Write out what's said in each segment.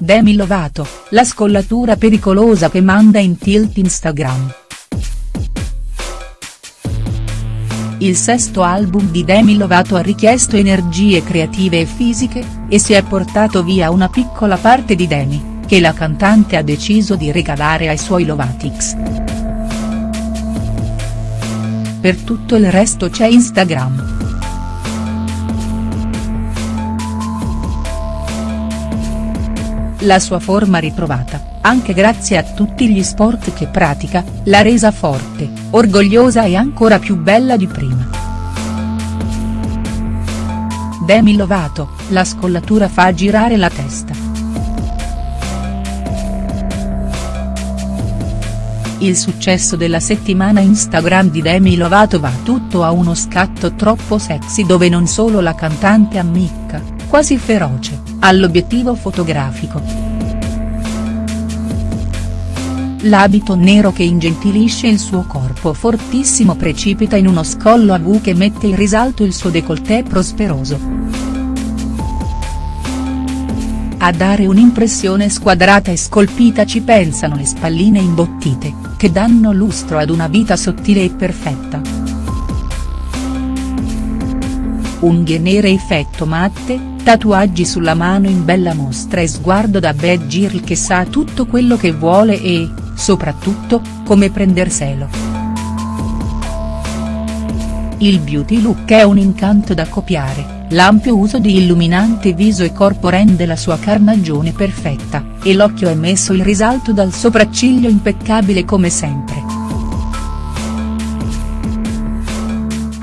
Demi Lovato, la scollatura pericolosa che manda in tilt Instagram. Il sesto album di Demi Lovato ha richiesto energie creative e fisiche, e si è portato via una piccola parte di Demi, che la cantante ha deciso di regalare ai suoi Lovatics. Per tutto il resto c'è Instagram. La sua forma ritrovata, anche grazie a tutti gli sport che pratica, l'ha resa forte, orgogliosa e ancora più bella di prima. Demi Lovato, la scollatura fa girare la testa. Il successo della settimana Instagram di Demi Lovato va tutto a uno scatto troppo sexy dove non solo la cantante ammicca, quasi feroce, all'obiettivo fotografico. L'abito nero che ingentilisce il suo corpo fortissimo precipita in uno scollo a V che mette in risalto il suo décolleté prosperoso. A dare un'impressione squadrata e scolpita ci pensano le spalline imbottite, che danno lustro ad una vita sottile e perfetta. Unghie nere effetto matte, Tatuaggi sulla mano in bella mostra e sguardo da bad girl che sa tutto quello che vuole e, soprattutto, come prenderselo. Il beauty look è un incanto da copiare, l'ampio uso di illuminante viso e corpo rende la sua carnagione perfetta, e l'occhio è messo in risalto dal sopracciglio impeccabile come sempre.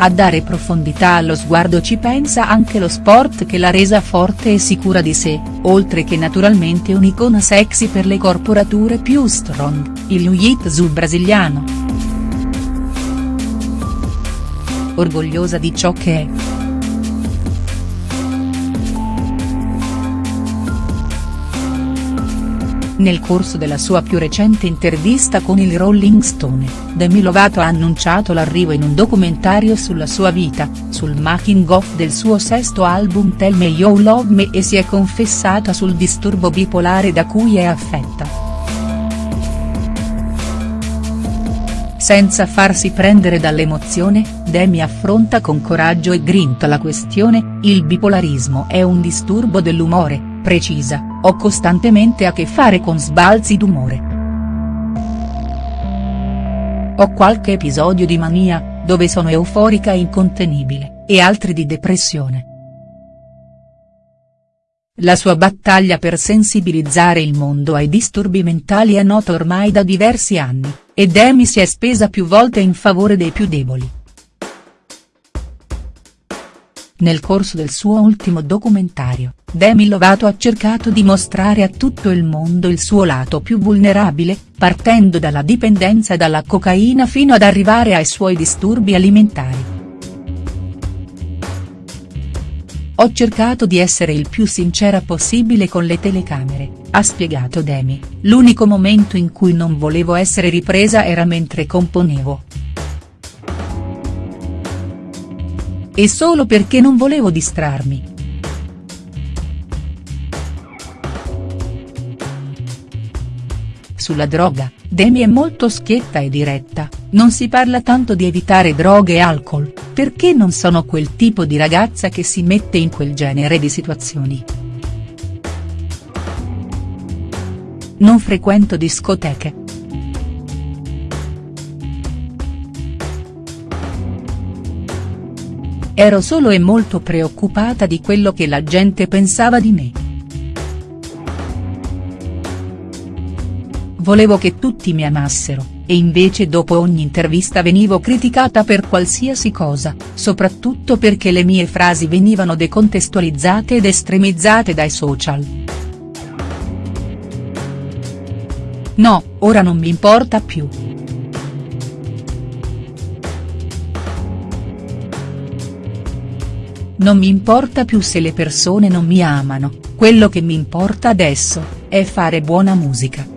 A dare profondità allo sguardo ci pensa anche lo sport che l'ha resa forte e sicura di sé, oltre che naturalmente un'icona sexy per le corporature più strong, il jiu-jitsu brasiliano. Orgogliosa di ciò che è. Nel corso della sua più recente intervista con il Rolling Stone, Demi Lovato ha annunciato l'arrivo in un documentario sulla sua vita, sul making of del suo sesto album Tell Me You Love Me e si è confessata sul disturbo bipolare da cui è affetta. Senza farsi prendere dall'emozione, Demi affronta con coraggio e grinta la questione, il bipolarismo è un disturbo dell'umore, precisa, ho costantemente a che fare con sbalzi d'umore. Ho qualche episodio di mania, dove sono euforica e incontenibile, e altri di depressione. La sua battaglia per sensibilizzare il mondo ai disturbi mentali è nota ormai da diversi anni, e Demi si è spesa più volte in favore dei più deboli. Nel corso del suo ultimo documentario, Demi Lovato ha cercato di mostrare a tutto il mondo il suo lato più vulnerabile, partendo dalla dipendenza dalla cocaina fino ad arrivare ai suoi disturbi alimentari. Ho cercato di essere il più sincera possibile con le telecamere, ha spiegato Demi, l'unico momento in cui non volevo essere ripresa era mentre componevo. E solo perché non volevo distrarmi. Sulla droga, Demi è molto schietta e diretta, non si parla tanto di evitare droghe e alcol, perché non sono quel tipo di ragazza che si mette in quel genere di situazioni. Non frequento discoteche. Ero solo e molto preoccupata di quello che la gente pensava di me. Volevo che tutti mi amassero, e invece dopo ogni intervista venivo criticata per qualsiasi cosa, soprattutto perché le mie frasi venivano decontestualizzate ed estremizzate dai social. No, ora non mi importa più. Non mi importa più se le persone non mi amano, quello che mi importa adesso, è fare buona musica.